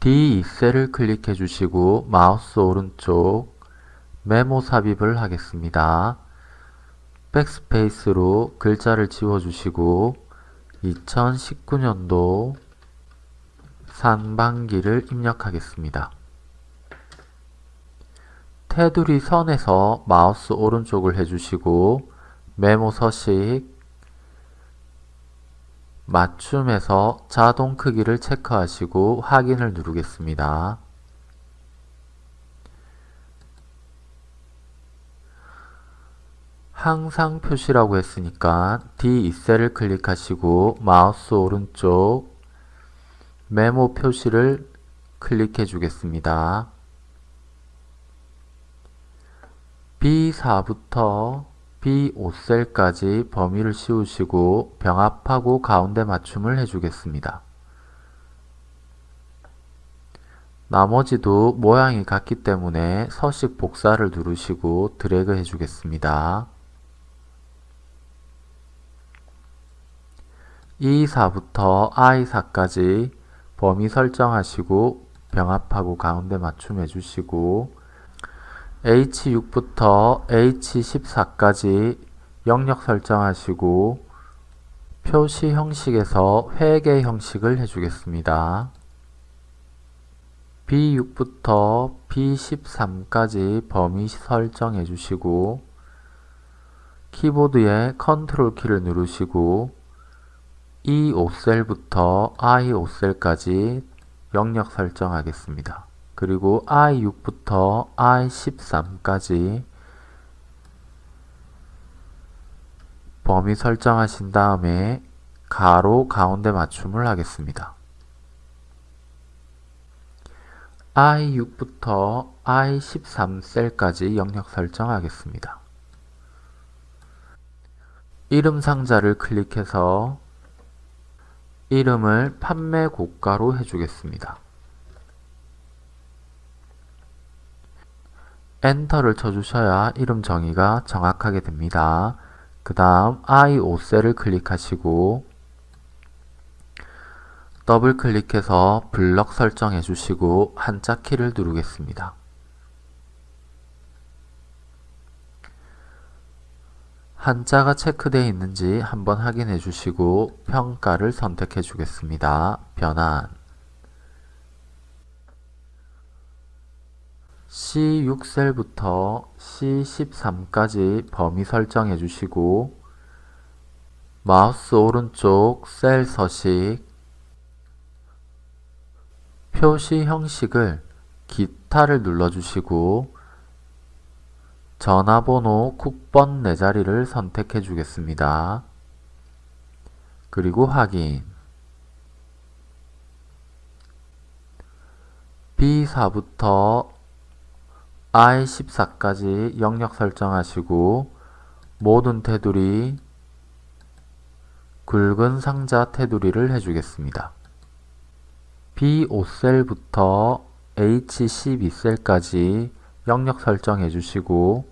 D2셀을 클릭해 주시고 마우스 오른쪽 메모 삽입을 하겠습니다. Backspace로 글자를 지워주시고 2019년도 상반기를 입력하겠습니다. 테두리 선에서 마우스 오른쪽을 해주시고 메모 서식 맞춤에서 자동 크기를 체크하시고 확인을 누르겠습니다. 항상 표시라고 했으니까 D2셀을 클릭하시고 마우스 오른쪽 메모 표시를 클릭해 주겠습니다. B4부터 B5셀까지 범위를 씌우시고 병합하고 가운데 맞춤을 해주겠습니다. 나머지도 모양이 같기 때문에 서식 복사를 누르시고 드래그 해주겠습니다. E4부터 I4까지 범위 설정하시고 병합하고 가운데 맞춤 해주시고 H6부터 H14까지 영역 설정하시고 표시 형식에서 회계 형식을 해주겠습니다. B6부터 B13까지 범위 설정해 주시고 키보드에 컨트롤 키를 누르시고 E5셀부터 I5셀까지 영역 설정하겠습니다. 그리고 I6부터 I13까지 범위 설정하신 다음에 가로 가운데 맞춤을 하겠습니다. I6부터 I13 셀까지 영역 설정하겠습니다. 이름 상자를 클릭해서 이름을 판매 고가로 해주겠습니다. 엔터를 쳐주셔야 이름 정의가 정확하게 됩니다. 그 다음 I5셀을 클릭하시고 더블 클릭해서 블럭 설정해 주시고 한자 키를 누르겠습니다. 한자가 체크되어 있는지 한번 확인해 주시고 평가를 선택해 주겠습니다. 변환 C6셀부터 C13까지 범위 설정해 주시고 마우스 오른쪽 셀 서식 표시 형식을 기타를 눌러주시고 전화번호 국번 4자리를 선택해 주겠습니다. 그리고 확인 B4부터 I14까지 영역 설정하시고 모든 테두리 굵은 상자 테두리를 해주겠습니다. B5셀부터 H12셀까지 영역 설정해 주시고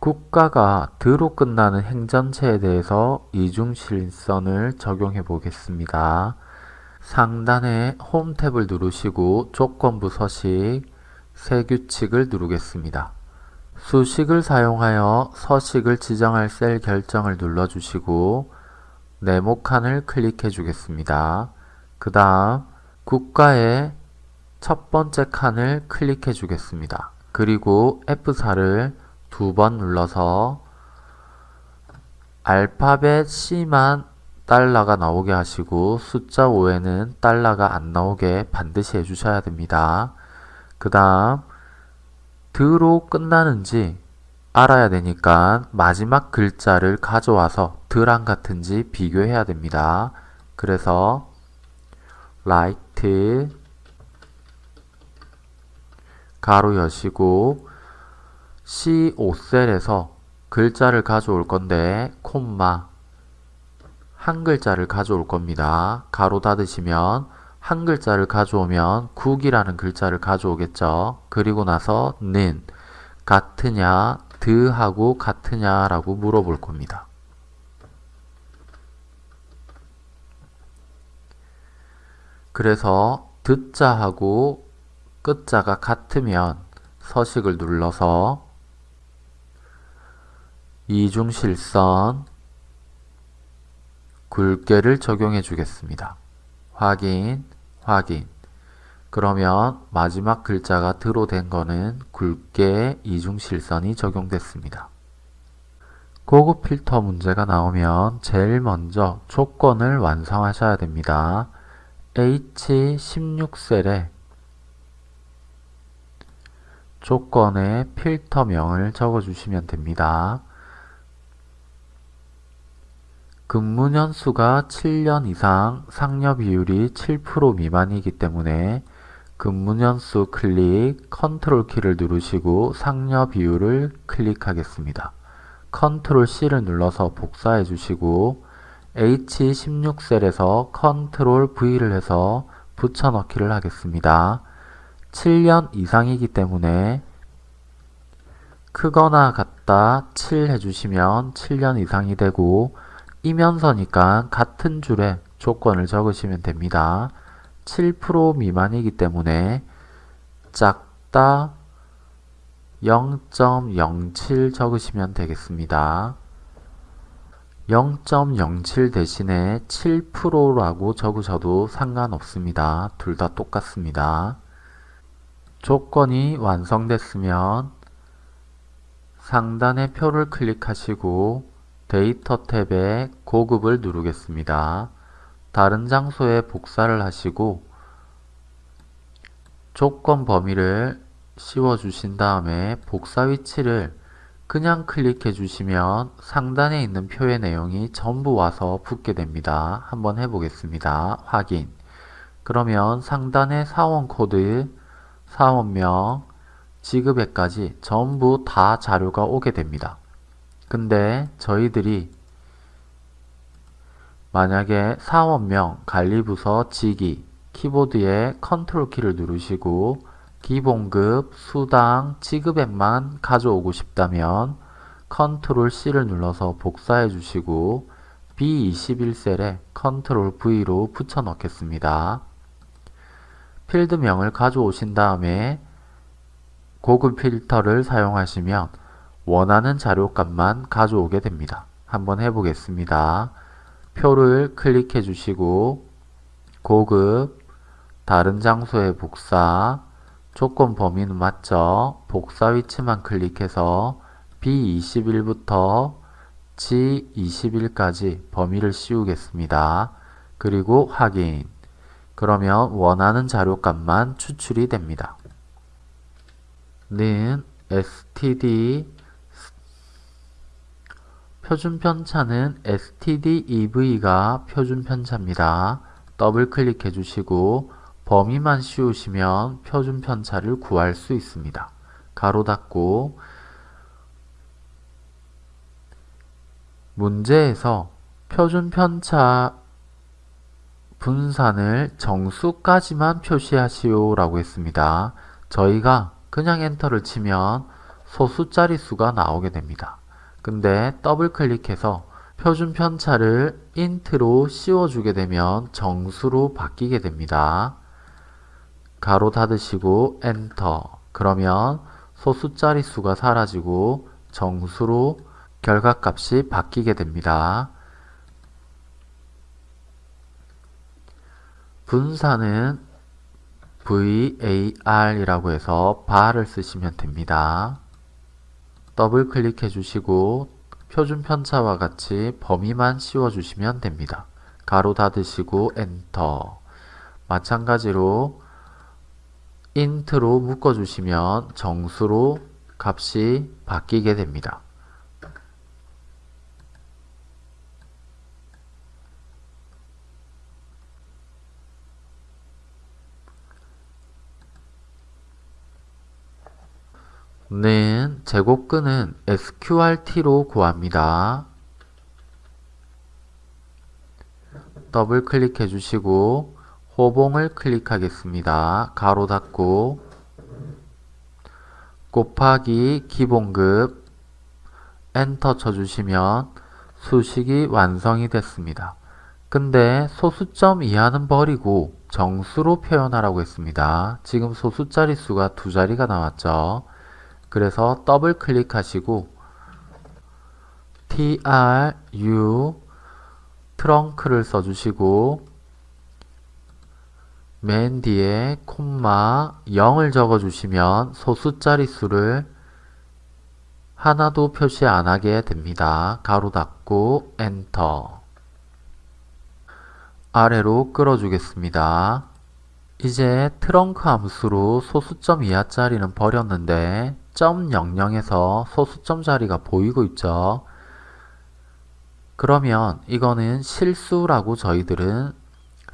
국가가 드로 끝나는 행전체에 대해서 이중실선을 적용해 보겠습니다. 상단에 홈 탭을 누르시고 조건부 서식, 세규칙을 누르겠습니다. 수식을 사용하여 서식을 지정할 셀 결정을 눌러주시고 네모 칸을 클릭해 주겠습니다. 그 다음 국가의 첫 번째 칸을 클릭해 주겠습니다. 그리고 F4를 두 번 눌러서 알파벳 C만 달러가 나오게 하시고 숫자 5에는 달러가 안 나오게 반드시 해주셔야 됩니다. 그 다음 드로 끝나는지 알아야 되니까 마지막 글자를 가져와서 드랑 같은지 비교해야 됩니다. 그래서 right 가로 여시고 C5셀에서 글자를 가져올 건데 콤마 한 글자를 가져올 겁니다. 가로 닫으시면 한 글자를 가져오면 국이라는 글자를 가져오겠죠. 그리고 나서 는 같으냐 드하고 같으냐 라고 물어볼 겁니다. 그래서 듣자하고 끝자가 같으면 서식을 눌러서 이중실선 굵게를 적용해 주겠습니다. 확인, 확인. 그러면 마지막 글자가 드로 된 거는 굵게 이중실선이 적용됐습니다. 고급 필터 문제가 나오면 제일 먼저 조건을 완성하셔야 됩니다. H16셀에 조건에 필터명을 적어주시면 됩니다. 근무년 수가 7년 이상 상여 비율이 7% 미만이기 때문에 근무년 수 클릭 컨트롤 키를 누르시고 상여 비율을 클릭하겠습니다. 컨트롤 C를 눌러서 복사해 주시고 H16셀에서 컨트롤 V를 해서 붙여넣기를 하겠습니다. 7년 이상이기 때문에 크거나 같다 7 해주시면 7년 이상이 되고 이면서니까 같은 줄에 조건을 적으시면 됩니다. 7% 미만이기 때문에 작다 0.07 적으시면 되겠습니다. 0.07 대신에 7%라고 적으셔도 상관없습니다. 둘 다 똑같습니다. 조건이 완성됐으면 상단의 표를 클릭하시고 데이터 탭에 고급을 누르겠습니다. 다른 장소에 복사를 하시고 조건 범위를 씌워 주신 다음에 복사 위치를 그냥 클릭해 주시면 상단에 있는 표의 내용이 전부 와서 붙게 됩니다. 한번 해보겠습니다. 확인 그러면 상단의 사원 코드, 사원명, 지급액까지 전부 다 자료가 오게 됩니다. 근데 저희들이 만약에 사원명, 관리부서, 직위, 키보드에 컨트롤 키를 누르시고 기본급, 수당, 지급액만 가져오고 싶다면 컨트롤 C를 눌러서 복사해 주시고 B21셀에 컨트롤 V로 붙여 넣겠습니다. 필드명을 가져오신 다음에 고급 필터를 사용하시면 원하는 자료값만 가져오게 됩니다. 한번 해보겠습니다. 표를 클릭해 주시고 고급, 다른 장소에 복사, 조건 범위는 맞죠? 복사 위치만 클릭해서 B21부터 G21까지 범위를 씌우겠습니다. 그리고 확인. 그러면 원하는 자료값만 추출이 됩니다. 는 std 표준 편차는 stdev가 표준 편차입니다. 더블 클릭해 주시고 범위만 씌우시면 표준 편차를 구할 수 있습니다. 가로 닫고 문제에서 표준 편차 분산을 정수까지만 표시하시오 라고 했습니다. 저희가 그냥 엔터를 치면 소수 자릿수가 나오게 됩니다. 근데 더블 클릭해서 표준 편차를 INT로 씌워주게 되면 정수로 바뀌게 됩니다. 가로 닫으시고 엔터 그러면 소수 자릿수가 사라지고 정수로 결과값이 바뀌게 됩니다. 분산은 VAR이라고 해서 VAR을 쓰시면 됩니다. 더블 클릭해 주시고 표준 편차와 같이 범위만 씌워 주시면 됩니다. 가로 닫으시고 엔터 마찬가지로 INT로 묶어 주시면 정수로 값이 바뀌게 됩니다. 는 제곱근은 sqrt로 구합니다. 더블 클릭해 주시고 호봉을 클릭하겠습니다. 가로 닫고 곱하기 기본급 엔터 쳐주시면 수식이 완성이 됐습니다. 근데 소수점 이하는 버리고 정수로 표현하라고 했습니다. 지금 소수자리 수가 두 자리가 나왔죠. 그래서 더블 클릭하시고 tru TRUNC를 써주시고 맨 뒤에 콤마 0을 적어주시면 소수자리 수를 하나도 표시 안 하게 됩니다. 가로 닫고 엔터 아래로 끌어주겠습니다. 이제 트렁크 함수로 소수점 이하짜리는 버렸는데 점 00에서 소수점 자리가 보이고 있죠. 그러면 이거는 실수라고 저희들은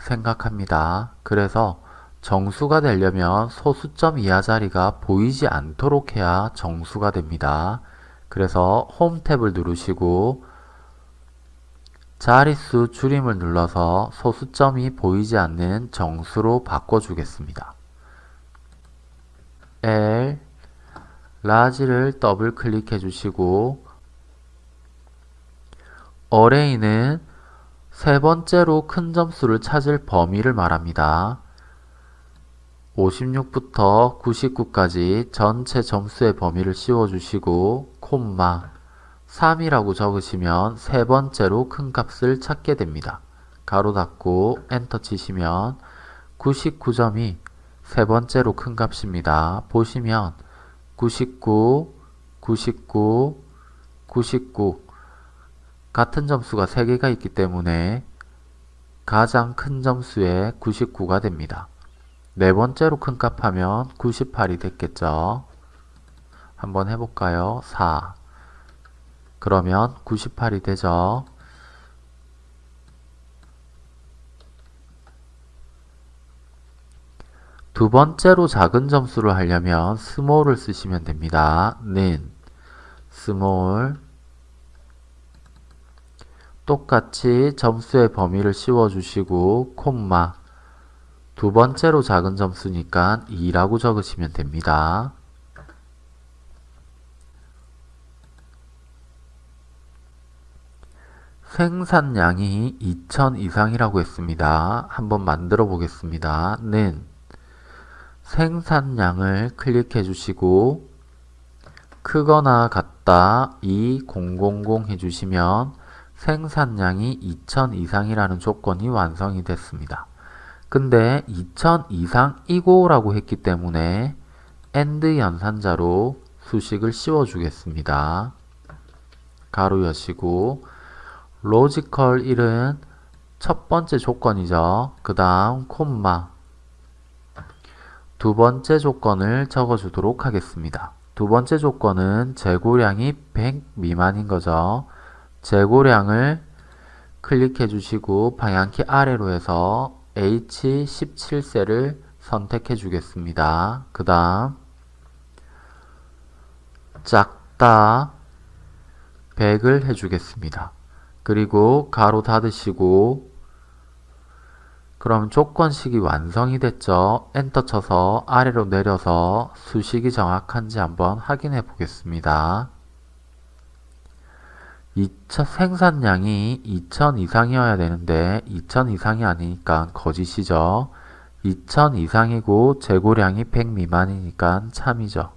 생각합니다. 그래서 정수가 되려면 소수점 이하 자리가 보이지 않도록 해야 정수가 됩니다. 그래서 홈 탭을 누르시고 자릿수 줄임을 눌러서 소수점이 보이지 않는 정수로 바꿔주겠습니다. L 라지를 더블 클릭해 주시고 어레이는 세 번째로 큰 점수를 찾을 범위를 말합니다. 56부터 99까지 전체 점수의 범위를 씌워주시고 콤마 3이라고 적으시면 세 번째로 큰 값을 찾게 됩니다. 가로 닫고 엔터 치시면 99점이 세 번째로 큰 값입니다. 보시면 99, 99, 99 같은 점수가 3개가 있기 때문에 가장 큰 점수의 99가 됩니다. 네 번째로 큰 값 하면 98이 됐겠죠. 한번 해볼까요? 4 그러면 98이 되죠. 두 번째로 작은 점수를 하려면 small을 쓰시면 됩니다. 는 small 똑같이 점수의 범위를 씌워주시고 콤마 두 번째로 작은 점수니까 2라고 적으시면 됩니다. 생산량이 2000 이상이라고 했습니다. 한번 만들어 보겠습니다. 는 생산량을 클릭해 주시고 크거나 같다 2000 해주시면 생산량이 2000 이상이라는 조건이 완성이 됐습니다. 근데 2000 이상이고 라고 했기 때문에 AND 연산자로 수식을 씌워 주겠습니다. 가로 여시고 logical 1은 첫 번째 조건이죠. 그 다음 콤마 두 번째 조건을 적어주도록 하겠습니다. 두 번째 조건은 재고량이 100 미만인 거죠. 재고량을 클릭해 주시고 방향키 아래로 해서 H17셀을 선택해 주겠습니다. 그 다음 작다 100을 해주겠습니다. 그리고 가로 닫으시고 그럼 조건식이 완성이 됐죠. 엔터 쳐서 아래로 내려서 수식이 정확한지 한번 확인해 보겠습니다. 2차 생산량이 2000 이상이어야 되는데 2000 이상이 아니니까 거짓이죠. 2000 이상이고 재고량이 100 미만이니까 참이죠.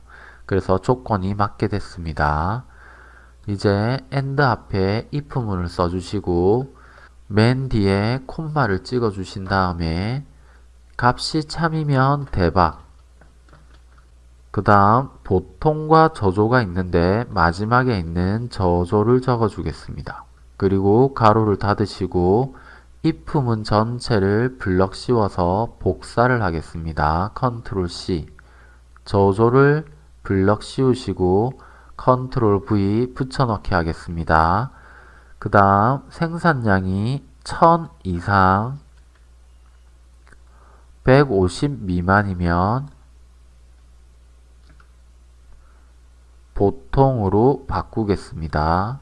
그래서 조건이 맞게 됐습니다. 이제 AND 앞에 if문을 써주시고 맨 뒤에 콤마를 찍어 주신 다음에 값이 참이면 대박 그 다음 보통과 저조가 있는데 마지막에 있는 저조를 적어 주겠습니다. 그리고 가로를 닫으시고 if문 전체를 블럭 씌워서 복사를 하겠습니다. 컨트롤 C 저조를 블럭 씌우시고 컨트롤 V 붙여넣기 하겠습니다. 그 다음 생산량이 1000 이상 150 미만이면 보통으로 바꾸겠습니다.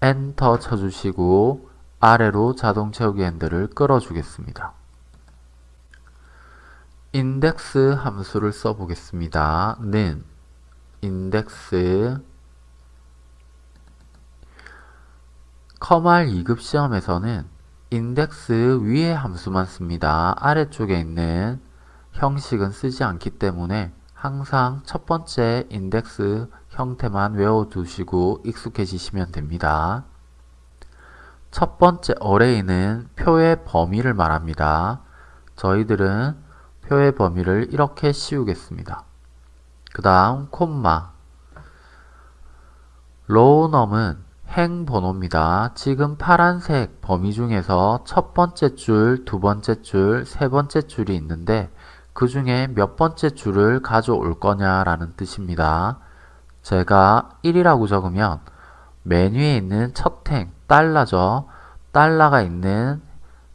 엔터 쳐주시고 아래로 자동 채우기 핸들을 끌어주겠습니다. 인덱스 함수를 써보겠습니다. 는 인덱스 커말 2급 시험에서는 인덱스 위에 함수만 씁니다. 아래쪽에 있는 형식은 쓰지 않기 때문에 항상 첫 번째 인덱스 형태만 외워두시고 익숙해지시면 됩니다. 첫 번째 어레이는 표의 범위를 말합니다. 저희들은 표의 범위를 이렇게 씌우겠습니다. 그 다음 콤마 로우넘은 행 번호입니다. 지금 파란색 범위 중에서 첫 번째 줄, 두 번째 줄, 세 번째 줄이 있는데 그 중에 몇 번째 줄을 가져올 거냐라는 뜻입니다. 제가 1이라고 적으면 메뉴에 있는 첫 행, 달러죠. 달러가 있는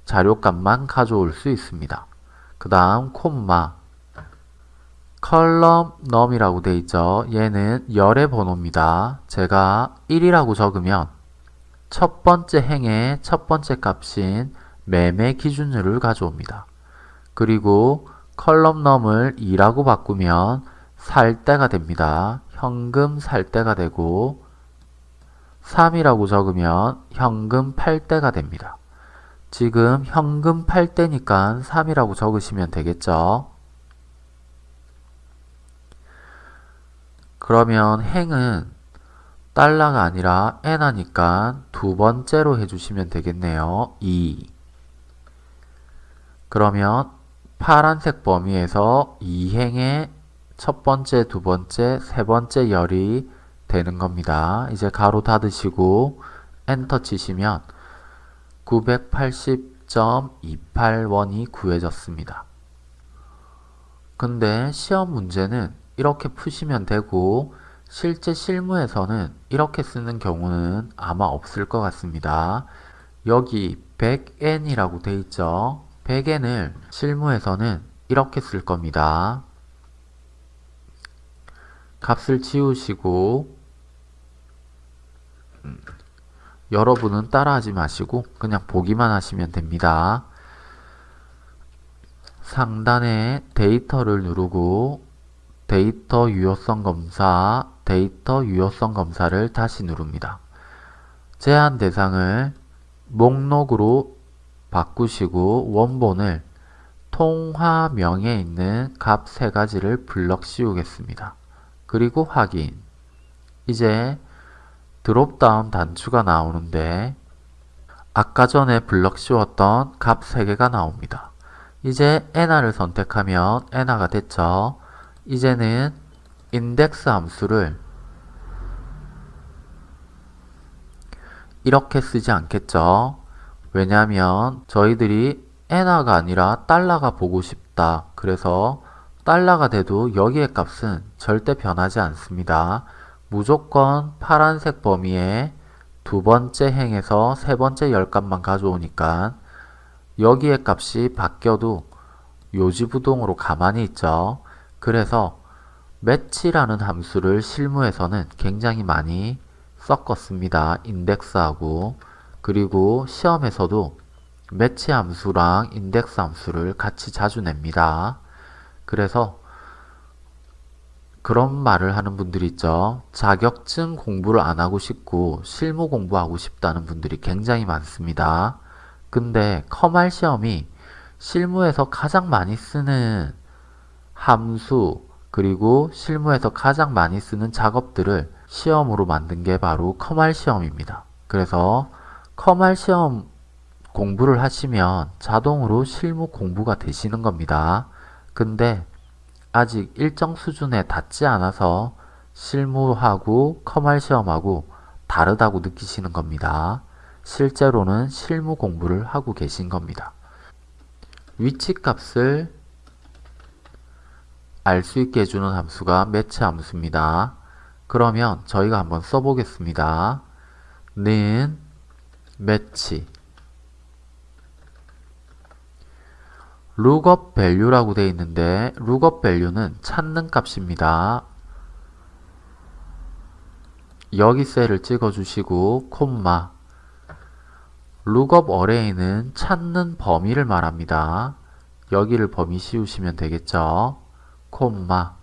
자료값만 가져올 수 있습니다. 그 다음 콤마 컬럼 넘이라고 되어 있죠. 얘는 열의 번호입니다. 제가 1이라고 적으면 첫 번째 행의 첫 번째 값인 매매 기준율을 가져옵니다. 그리고 컬럼 넘을 2라고 바꾸면 살 때가 됩니다. 현금 살 때가 되고 3이라고 적으면 현금 팔 때가 됩니다. 지금 현금 팔 때니까 3이라고 적으시면 되겠죠. 그러면 행은 달러가 아니라 엔하니까 두 번째로 해주시면 되겠네요. 2 그러면 파란색 범위에서 2행의 첫 번째, 두 번째, 세 번째 열이 되는 겁니다. 이제 가로 닫으시고 엔터 치시면 980.281원이 구해졌습니다. 근데 시험 문제는 이렇게 푸시면 되고 실제 실무에서는 이렇게 쓰는 경우는 아마 없을 것 같습니다. 여기 100n이라고 돼 있죠. 100n을 실무에서는 이렇게 쓸 겁니다. 값을 지우시고 음, 여러분은 따라하지 마시고 그냥 보기만 하시면 됩니다. 상단에 데이터를 누르고 데이터 유효성 검사, 데이터 유효성 검사를 다시 누릅니다. 제한 대상을 목록으로 바꾸시고 원본을 통화명에 있는 값세 가지를 블럭 씌우겠습니다. 그리고 확인. 이제 드롭다운 단추가 나오는데 아까 전에 블럭 씌웠던 값 3개가 나옵니다. 이제 엔화를 선택하면 엔화가 됐죠. 이제는 인덱스 함수를 이렇게 쓰지 않겠죠. 왜냐하면 저희들이 엔화가 아니라 달러가 보고 싶다. 그래서 달러가 돼도 여기의 값은 절대 변하지 않습니다. 무조건 파란색 범위에 두 번째 행에서 세 번째 열값만 가져오니까 여기의 값이 바뀌어도 요지부동으로 가만히 있죠. 그래서 매치라는 함수를 실무에서는 굉장히 많이 섞었습니다. 인덱스하고 그리고 시험에서도 매치 함수랑 인덱스 함수를 같이 자주 냅니다. 그래서 그런 말을 하는 분들이 있죠. 자격증 공부를 안 하고 싶고 실무 공부하고 싶다는 분들이 굉장히 많습니다. 근데 커말 시험이 실무에서 가장 많이 쓰는 함수, 그리고 실무에서 가장 많이 쓰는 작업들을 시험으로 만든 게 바로 커말 시험입니다. 그래서 커말 시험 공부를 하시면 자동으로 실무 공부가 되시는 겁니다. 근데 아직 일정 수준에 닿지 않아서 실무하고 커말 시험하고 다르다고 느끼시는 겁니다. 실제로는 실무 공부를 하고 계신 겁니다. 위치값을 알 수 있게 해주는 함수가 매치 함수입니다. 그러면 저희가 한번 써보겠습니다. 는 매치 lookup value라고 되어 있는데 lookup value는 찾는 값입니다. 여기 셀을 찍어 주시고 콤마 lookup array는 찾는 범위를 말합니다. 여기를 범위 씌우시면 되겠죠. 콤마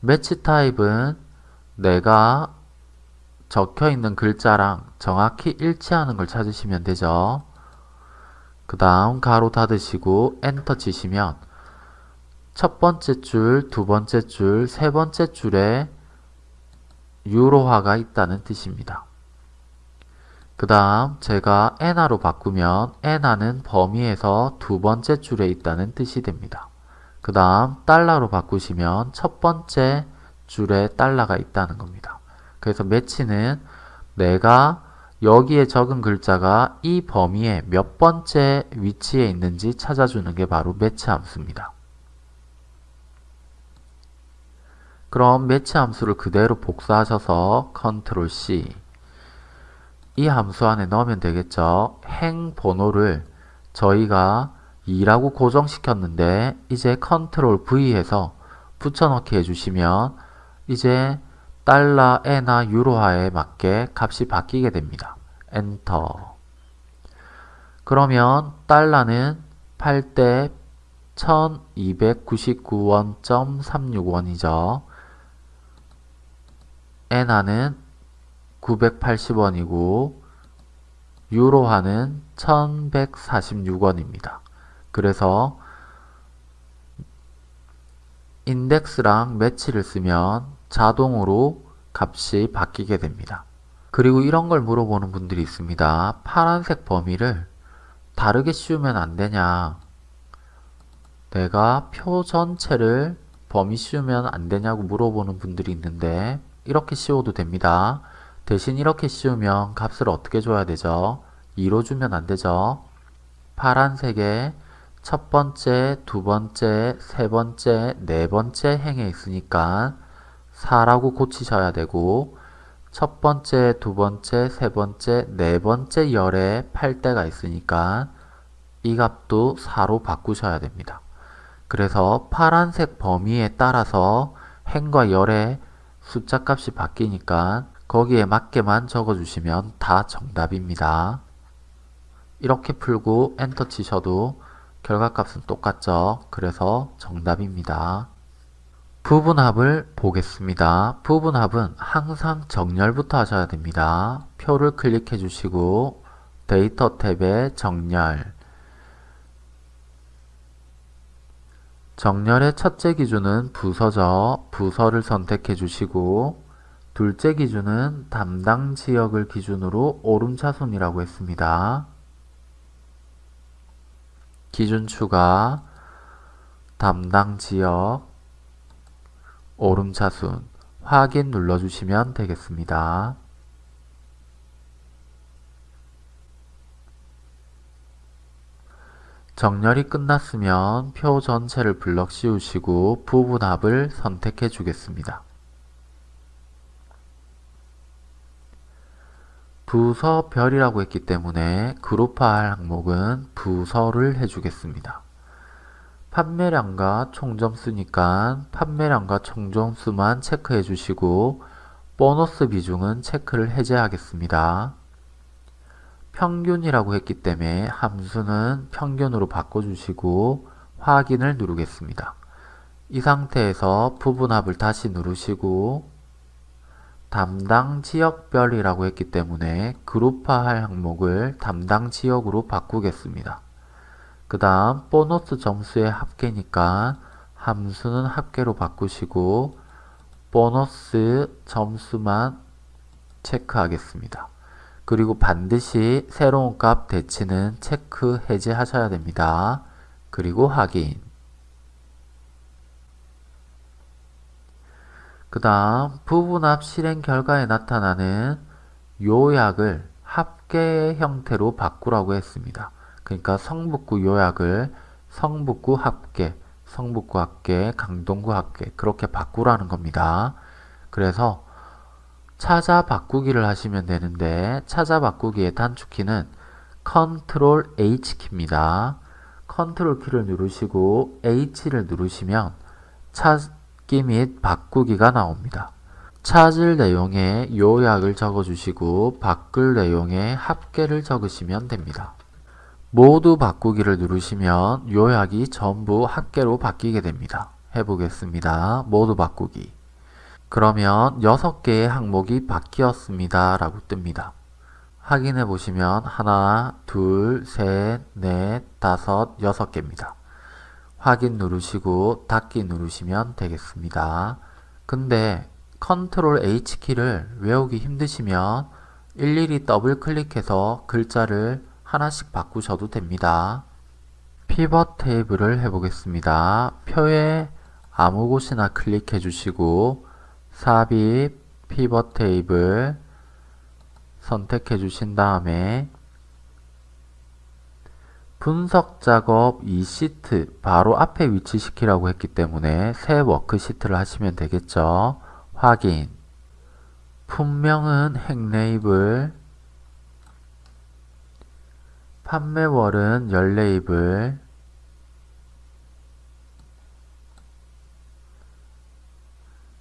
매치 타입은 내가 적혀 있는 글자랑 정확히 일치하는 걸 찾으시면 되죠. 그 다음 가로 닫으시고 엔터 치시면 첫 번째 줄, 두 번째 줄, 세 번째 줄에 유로화가 있다는 뜻입니다. 그 다음 제가 엔화로 바꾸면 엔화는 범위에서 두 번째 줄에 있다는 뜻이 됩니다. 그 다음 달러로 바꾸시면 첫 번째 줄에 달러가 있다는 겁니다. 그래서 매치는 내가 여기에 적은 글자가 이 범위에 몇 번째 위치에 있는지 찾아주는 게 바로 매치 함수입니다. 그럼 매치 함수를 그대로 복사하셔서 컨트롤 C 이 함수 안에 넣으면 되겠죠. 행 번호를 저희가 2라고 고정시켰는데 이제 컨트롤 V 해서 붙여넣기 해주시면 이제 달러, 엔화, 유로화에 맞게 값이 바뀌게 됩니다. 엔터 그러면 달러는 8대 1299원.361원이죠. 에나는 980원이고 유로화는 1146원입니다. 그래서 인덱스랑 매치를 쓰면 자동으로 값이 바뀌게 됩니다. 그리고 이런 걸 물어보는 분들이 있습니다. 파란색 범위를 다르게 씌우면 안 되냐? 내가 표 전체를 범위 씌우면 안 되냐고 물어보는 분들이 있는데 이렇게 씌워도 됩니다. 대신 이렇게 씌우면 값을 어떻게 줘야 되죠? 2로 주면 안 되죠? 파란색에 첫 번째, 두 번째, 세 번째, 네 번째 행에 있으니까 4라고 고치셔야 되고 첫 번째, 두 번째, 세 번째, 네 번째 열에 8대가 있으니까 이 값도 4로 바꾸셔야 됩니다. 그래서 파란색 범위에 따라서 행과 열의 숫자 값이 바뀌니까 거기에 맞게만 적어주시면 다 정답입니다. 이렇게 풀고 엔터 치셔도 결과값은 똑같죠. 그래서 정답입니다. 부분합을 보겠습니다. 부분합은 항상 정렬부터 하셔야 됩니다. 표를 클릭해 주시고 데이터 탭에 정렬 정렬의 첫째 기준은 부서죠. 부서를 선택해 주시고 둘째 기준은 담당 지역을 기준으로 오름차순이라고 했습니다. 기준 추가, 담당 지역, 오름차순 확인 눌러주시면 되겠습니다. 정렬이 끝났으면 표 전체를 블럭 씌우시고 부분합을 선택해 주겠습니다. 부서별이라고 했기 때문에 그룹화할 항목은 부서를 해주겠습니다. 판매량과 총점수니까 판매량과 총점수만 체크해 주시고 보너스 비중은 체크를 해제하겠습니다. 평균이라고 했기 때문에 함수는 평균으로 바꿔주시고 확인을 누르겠습니다. 이 상태에서 부분합을 다시 누르시고 담당 지역별이라고 했기 때문에 그룹화할 항목을 담당 지역으로 바꾸겠습니다. 그 다음 보너스 점수의 합계니까 함수는 합계로 바꾸시고 보너스 점수만 체크하겠습니다. 그리고 반드시 새로운 값 대치는 체크 해제하셔야 됩니다. 그리고 확인 그 다음 부분합 실행 결과에 나타나는 요약을 합계 형태로 바꾸라고 했습니다. 그러니까 성북구 요약을 성북구 합계, 성북구 합계, 강동구 합계 그렇게 바꾸라는 겁니다. 그래서 찾아 바꾸기를 하시면 되는데 찾아 바꾸기의 단축키는 컨트롤 H키입니다. 컨트롤 키를 누르시고 H를 누르시면 찾 찾기 및 바꾸기가 나옵니다. 찾을 내용에 요약을 적어주시고 바꿀 내용에 합계를 적으시면 됩니다. 모두 바꾸기를 누르시면 요약이 전부 합계로 바뀌게 됩니다. 해보겠습니다. 모두 바꾸기 그러면 6개의 항목이 바뀌었습니다. 라고 뜹니다. 확인해 보시면 하나, 둘, 셋, 넷, 다섯, 여섯 개입니다. 확인 누르시고 닫기 누르시면 되겠습니다. 근데 컨트롤 H키를 외우기 힘드시면 일일이 더블 클릭해서 글자를 하나씩 바꾸셔도 됩니다. 피벗 테이블을 해보겠습니다. 표에 아무 곳이나 클릭해 주시고 삽입 피벗 테이블 선택해 주신 다음에 분석 작업 이 시트 바로 앞에 위치시키라고 했기 때문에 새 워크시트를 하시면 되겠죠. 확인 품명은 행 레이블 판매월은 열레이블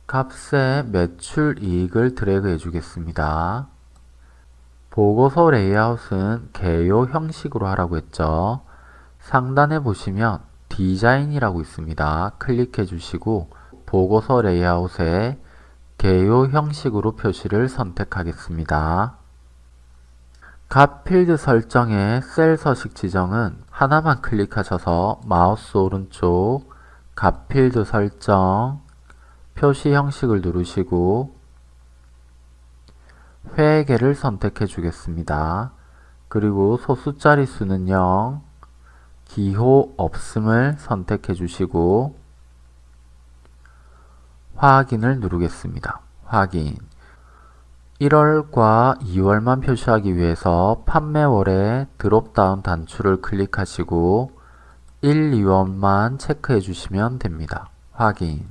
값에 매출 이익을 드래그 해주겠습니다. 보고서 레이아웃은 개요 형식으로 하라고 했죠. 상단에 보시면 디자인이라고 있습니다. 클릭해 주시고 보고서 레이아웃에 개요 형식으로 표시를 선택하겠습니다. 값 필드 설정의 셀 서식 지정은 하나만 클릭하셔서 마우스 오른쪽 값 필드 설정 표시 형식을 누르시고 회계를 선택해 주겠습니다. 그리고 소수 자릿수는 0, 기호 없음을 선택해 주시고 확인을 누르겠습니다. 확인 1월과 2월만 표시하기 위해서 판매월에 드롭다운 단추를 클릭하시고 1, 2월만 체크해 주시면 됩니다. 확인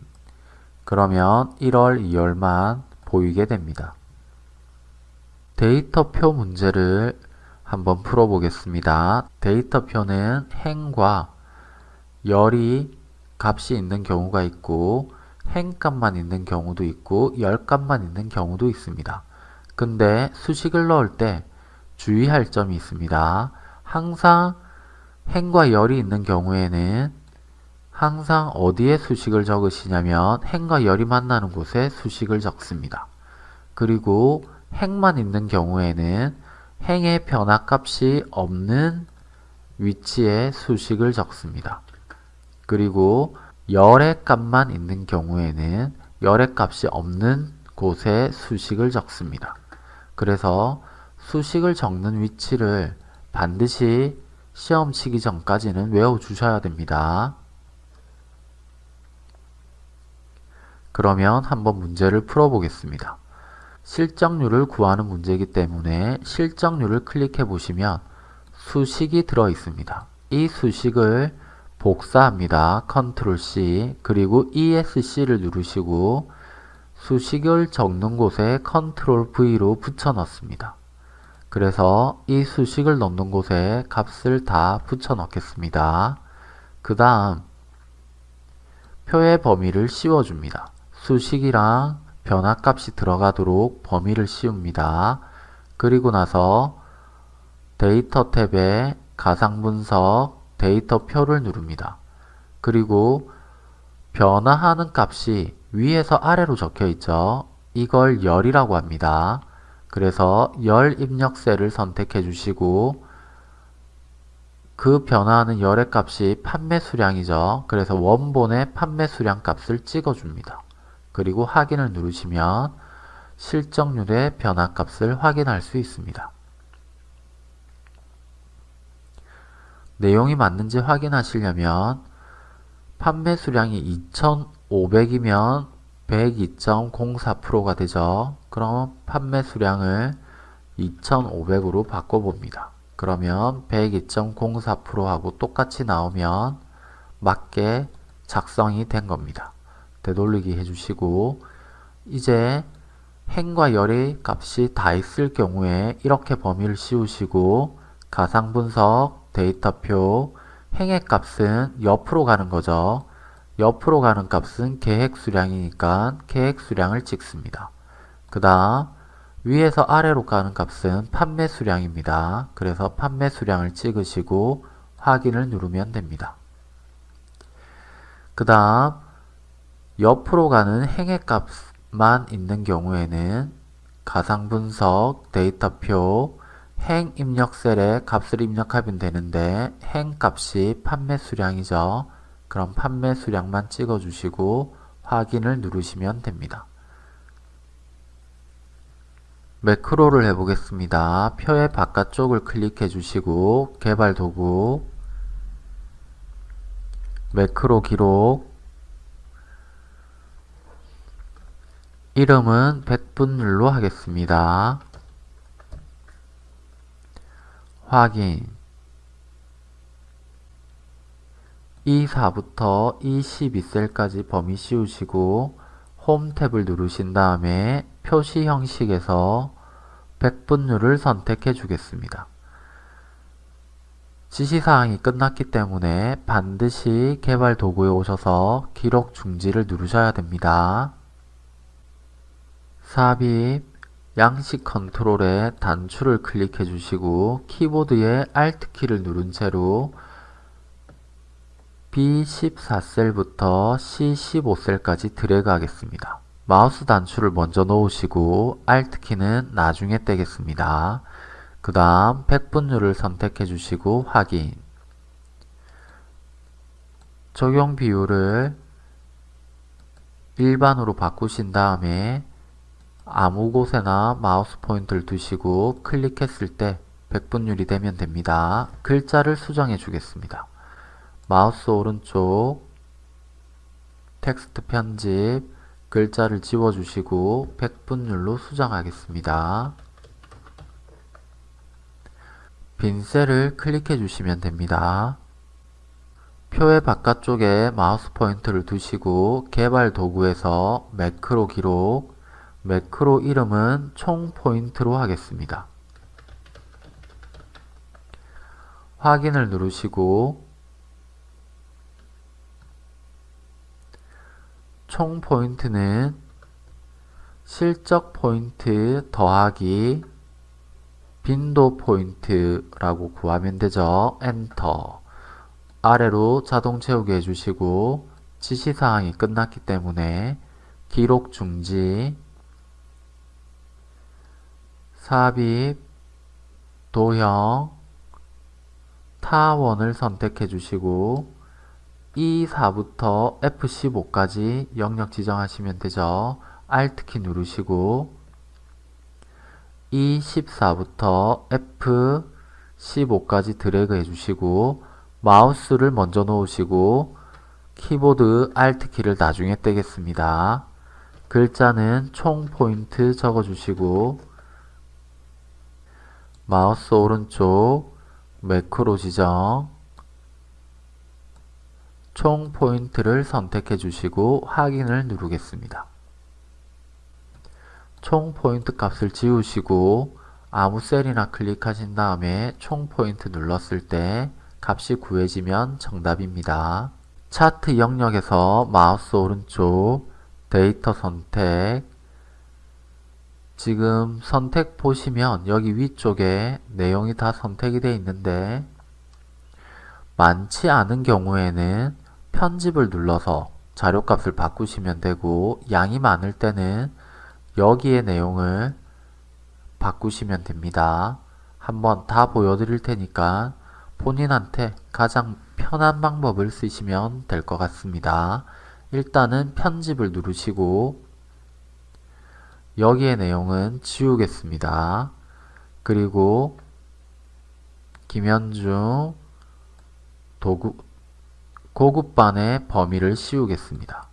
그러면 1월, 2월만 보이게 됩니다. 데이터표 문제를 한번 풀어보겠습니다. 데이터표는 행과 열이 값이 있는 경우가 있고 행값만 있는 경우도 있고 열값만 있는 경우도 있습니다. 근데 수식을 넣을 때 주의할 점이 있습니다. 항상 행과 열이 있는 경우에는 항상 어디에 수식을 적으시냐면 행과 열이 만나는 곳에 수식을 적습니다. 그리고 행만 있는 경우에는 행의 변화값이 없는 위치에 수식을 적습니다. 그리고 열의 값만 있는 경우에는 열의 값이 없는 곳에 수식을 적습니다. 그래서 수식을 적는 위치를 반드시 시험 치기 전까지는 외워주셔야 됩니다. 그러면 한번 문제를 풀어보겠습니다. 실적률을 구하는 문제이기 때문에 실적률을 클릭해 보시면 수식이 들어 있습니다. 이 수식을 복사합니다. 컨트롤 C 그리고 ESC를 누르시고 수식을 적는 곳에 컨트롤 V로 붙여 넣습니다. 그래서 이 수식을 넣는 곳에 값을 다 붙여 넣겠습니다. 그 다음 표의 범위를 씌워줍니다. 수식이랑 변화값이 들어가도록 범위를 씌웁니다. 그리고 나서 데이터 탭에 가상분석 데이터 표를 누릅니다. 그리고 변화하는 값이 위에서 아래로 적혀 있죠. 이걸 열이라고 합니다. 그래서 열 입력셀을 선택해 주시고 그 변화하는 열의 값이 판매 수량이죠. 그래서 원본의 판매 수량 값을 찍어줍니다. 그리고 확인을 누르시면 실적률의 변화 값을 확인할 수 있습니다. 내용이 맞는지 확인하시려면 판매 수량이 2500이면 102.04%가 되죠. 그럼 판매 수량을 2500으로 바꿔봅니다. 그러면 102.04%하고 똑같이 나오면 맞게 작성이 된 겁니다. 되돌리기 해주시고 이제 행과 열의 값이 다 있을 경우에 이렇게 범위를 씌우시고 가상분석 데이터표 행의 값은 옆으로 가는 거죠. 옆으로 가는 값은 계획 수량이니까 계획 수량을 찍습니다. 그 다음 위에서 아래로 가는 값은 판매 수량입니다. 그래서 판매 수량을 찍으시고 확인을 누르면 됩니다. 그 다음 옆으로 가는 행의 값만 있는 경우에는 가상분석 데이터표 행 입력 셀에 값을 입력하면 되는데 행 값이 판매 수량이죠. 그럼 판매 수량만 찍어주시고 확인을 누르시면 됩니다. 매크로를 해보겠습니다. 표의 바깥쪽을 클릭해 주시고 개발 도구 매크로 기록 이름은 백분율로 하겠습니다. 확인 E4부터 E12셀까지 범위 씌우시고 홈 탭을 누르신 다음에 표시 형식에서 백분율을 선택해 주겠습니다. 지시사항이 끝났기 때문에 반드시 개발 도구에 오셔서 기록 중지를 누르셔야 됩니다. 삽입 양식 컨트롤에 단추를 클릭해 주시고 키보드의 Alt키를 누른 채로 B14셀부터 C15셀까지 드래그 하겠습니다. 마우스 단추를 먼저 놓으시고 Alt키는 나중에 떼겠습니다. 그 다음 백분율을 선택해 주시고 확인 적용 비율을 일반으로 바꾸신 다음에 아무 곳에나 마우스 포인트를 두시고 클릭했을 때 백분율이 되면 됩니다. 글자를 수정해 주겠습니다. 마우스 오른쪽 텍스트 편집 글자를 지워주시고 백분율로 수정하겠습니다. 빈 셀을 클릭해 주시면 됩니다. 표의 바깥쪽에 마우스 포인트를 두시고 개발 도구에서 매크로 기록, 매크로 이름은 총 포인트로 하겠습니다. 확인을 누르시고 총 포인트는 실적 포인트 더하기 빈도 포인트라고 구하면 되죠. 엔터 아래로 자동 채우게 해주시고 지시사항이 끝났기 때문에 기록 중지 삽입 도형 타원을 선택해 주시고 E4부터 F15까지 영역 지정하시면 되죠. Alt키 누르시고 E14부터 F15까지 드래그 해주시고 마우스를 먼저 놓으시고 키보드 Alt키를 나중에 떼겠습니다. 글자는 총 포인트 적어주시고 마우스 오른쪽 매크로 지정 총 포인트를 선택해 주시고 확인을 누르겠습니다. 총 포인트 값을 지우시고 아무 셀이나 클릭하신 다음에 총 포인트 눌렀을 때 값이 구해지면 정답입니다. 차트 영역에서 마우스 오른쪽 데이터 선택 지금 선택 보시면 여기 위쪽에 내용이 다 선택이 되어 있는데 많지 않은 경우에는 편집을 눌러서 자료값을 바꾸시면 되고 양이 많을 때는 여기에 내용을 바꾸시면 됩니다. 한번 다 보여드릴 테니까 본인한테 가장 편한 방법을 쓰시면 될 것 같습니다. 일단은 편집을 누르시고 여기에 내용은 지우겠습니다. 그리고 김현중 도구, 고급반의 범위를 씌우겠습니다.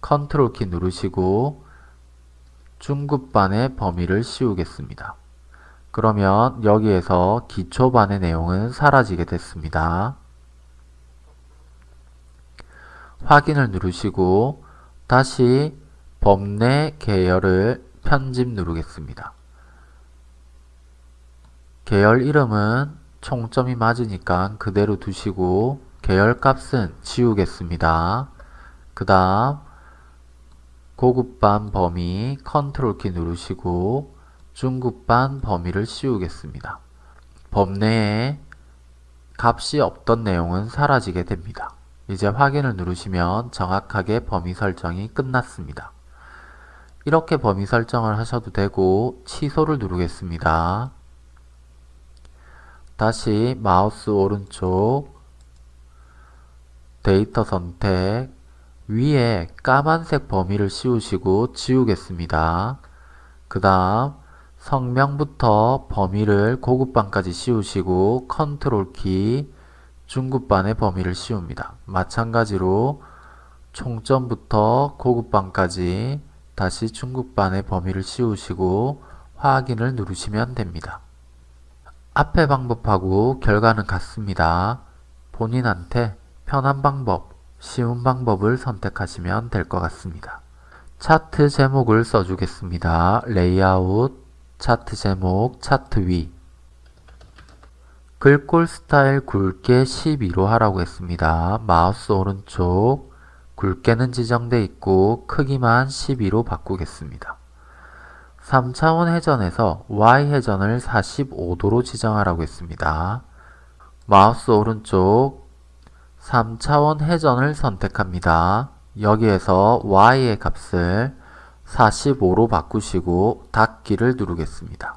컨트롤 키 누르시고 중급반의 범위를 씌우겠습니다. 그러면 여기에서 기초반의 내용은 사라지게 됐습니다. 확인을 누르시고 다시 범내 계열을 편집 누르겠습니다. 계열 이름은 총점이 맞으니까 그대로 두시고 계열값은 지우겠습니다. 그 다음 고급반 범위 컨트롤 키 누르시고 중급반 범위를 씌우겠습니다. 범례에 값이 없던 내용은 사라지게 됩니다. 이제 확인을 누르시면 정확하게 범위 설정이 끝났습니다. 이렇게 범위 설정을 하셔도 되고 취소를 누르겠습니다. 다시 마우스 오른쪽 데이터 선택 위에 까만색 범위를 씌우시고 지우겠습니다. 그 다음 성명부터 범위를 고급반까지 씌우시고 컨트롤 키 중급반의 범위를 씌웁니다. 마찬가지로 총점부터 고급반까지 다시 중급반의 범위를 씌우시고 확인을 누르시면 됩니다. 앞의 방법하고 결과는 같습니다. 본인한테 편한 방법, 쉬운 방법을 선택하시면 될 것 같습니다. 차트 제목을 써주겠습니다. 레이아웃, 차트 제목, 차트 위 글꼴 스타일 굵게 12로 하라고 했습니다. 마우스 오른쪽 굵게는 지정되어 있고 크기만 12로 바꾸겠습니다. 3차원 회전에서 Y회전을 45도로 지정하라고 했습니다. 마우스 오른쪽 3차원 회전을 선택합니다. 여기에서 Y의 값을 45로 바꾸시고 닫기를 누르겠습니다.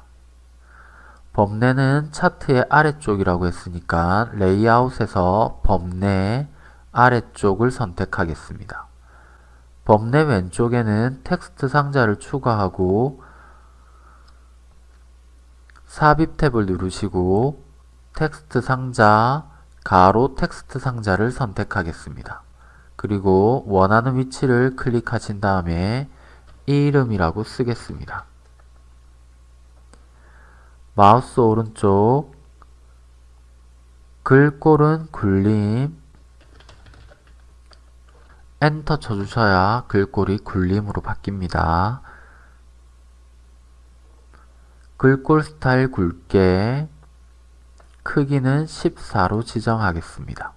범례는 차트의 아래쪽이라고 했으니까 레이아웃에서 범례 아래쪽을 선택하겠습니다. 범례 왼쪽에는 텍스트 상자를 추가하고 삽입 탭을 누르시고 텍스트 상자, 가로 텍스트 상자를 선택하겠습니다. 그리고 원하는 위치를 클릭하신 다음에 이름이라고 쓰겠습니다. 마우스 오른쪽 글꼴은 굴림 엔터 쳐주셔야 글꼴이 굴림으로 바뀝니다. 글꼴 스타일 굵게 크기는 14로 지정하겠습니다.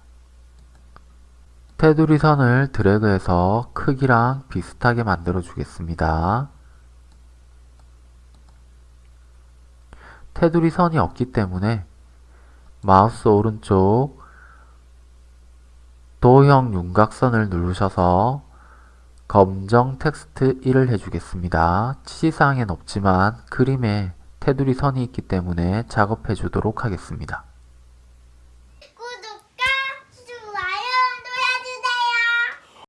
테두리 선을 드래그해서 크기랑 비슷하게 만들어 주겠습니다. 테두리 선이 없기 때문에 마우스 오른쪽 도형 윤곽선을 누르셔서 검정 텍스트 1을 해주겠습니다. 치사항엔 없지만 그림에 테두리 선이 있기 때문에 작업해 주도록 하겠습니다.